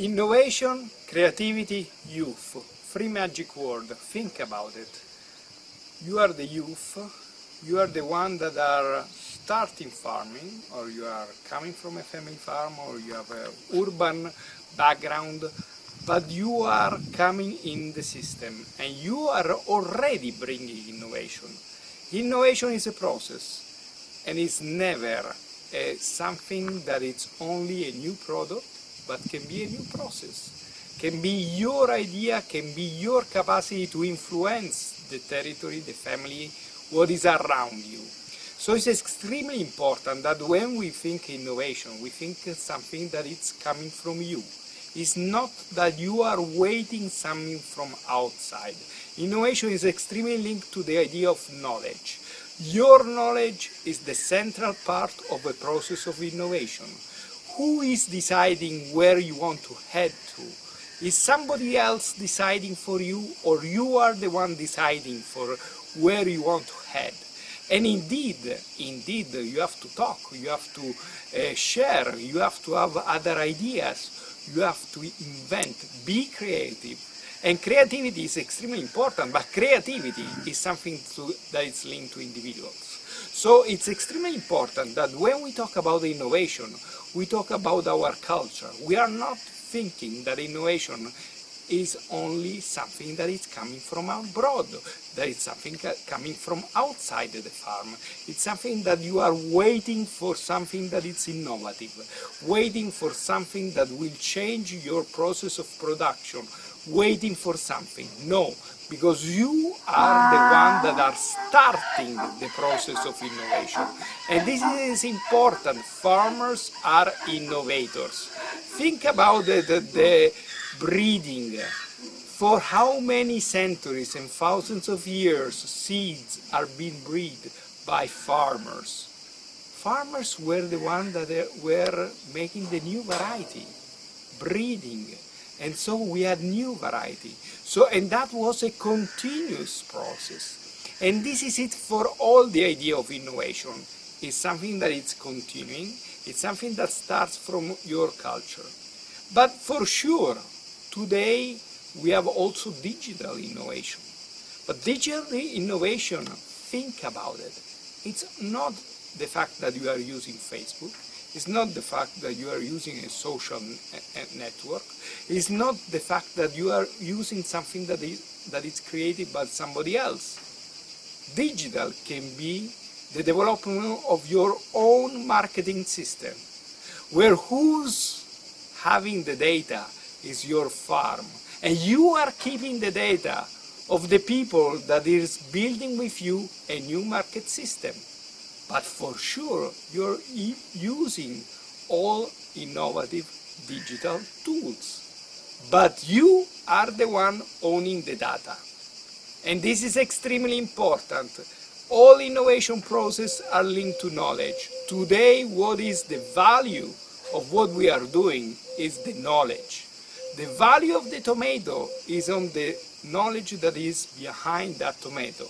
Innovation, creativity, youth. Three magic words. Think about it. You are the youth, you are the one that are starting farming, or you are coming from a family farm, or you have a urban background, but you are coming in the system, and you are already bringing innovation. Innovation is a process, and it's never uh, something that it's only a new product, but can be a new process. Can be your idea, can be your capacity to influence the territory, the family, what is around you. So it's extremely important that when we think innovation, we think something that is coming from you. It's not that you are waiting something from outside. Innovation is extremely linked to the idea of knowledge. Your knowledge is the central part of the process of innovation. Who is deciding where you want to head to? Is somebody else deciding for you or you are the one deciding for where you want to head? And indeed, indeed, you have to talk, you have to uh, share, you have to have other ideas, you have to invent, be creative, and creativity is extremely important, but creativity is something to, that is linked to individuals. So it's extremely important that when we talk about innovation, we talk about our culture. We are not thinking that innovation is only something that is coming from abroad, that is something coming from outside the farm. It's something that you are waiting for something that is innovative, waiting for something that will change your process of production, waiting for something. No, because you are the ah. one that are starting the process of innovation. And this is important. Farmers are innovators. Think about the, the, the breeding. For how many centuries and thousands of years seeds are being bred by farmers? Farmers were the ones that uh, were making the new variety, breeding, and so we had new variety. So, and that was a continuous process. And this is it for all the idea of innovation. It's something that is continuing, it's something that starts from your culture. But for sure, today we have also digital innovation. But digital innovation, think about it. It's not the fact that you are using Facebook, it's not the fact that you are using a social network. It's not the fact that you are using something that is, that is created by somebody else. Digital can be the development of your own marketing system, where who's having the data is your farm. And you are keeping the data of the people that is building with you a new market system. But for sure, you're using all innovative digital tools. But you are the one owning the data. And this is extremely important. All innovation processes are linked to knowledge. Today, what is the value of what we are doing is the knowledge. The value of the tomato is on the knowledge that is behind that tomato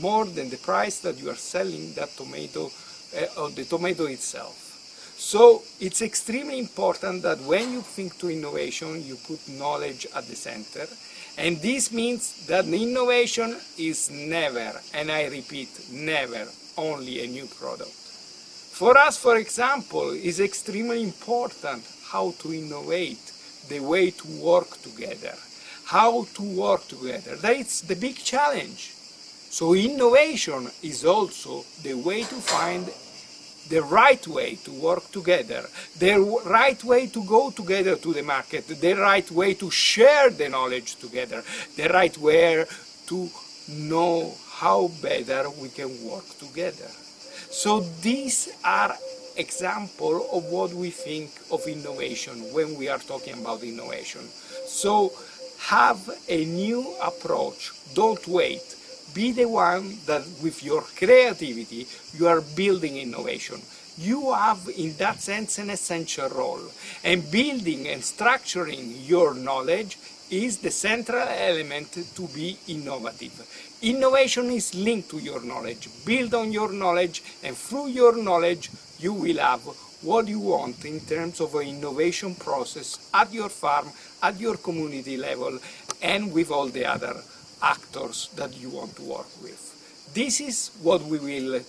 more than the price that you are selling that tomato uh, or the tomato itself. So it's extremely important that when you think to innovation, you put knowledge at the center. And this means that innovation is never, and I repeat, never only a new product. For us, for example, it's extremely important how to innovate the way to work together, how to work together. That's the big challenge. So innovation is also the way to find the right way to work together, the right way to go together to the market, the right way to share the knowledge together, the right way to know how better we can work together. So these are examples of what we think of innovation when we are talking about innovation. So have a new approach, don't wait, be the one that with your creativity you are building innovation. You have in that sense an essential role and building and structuring your knowledge is the central element to be innovative. Innovation is linked to your knowledge. Build on your knowledge and through your knowledge you will have what you want in terms of an innovation process at your farm, at your community level, and with all the other actors that you want to work with. This is what we will,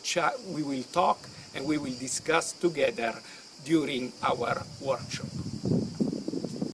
we will talk and we will discuss together during our workshop.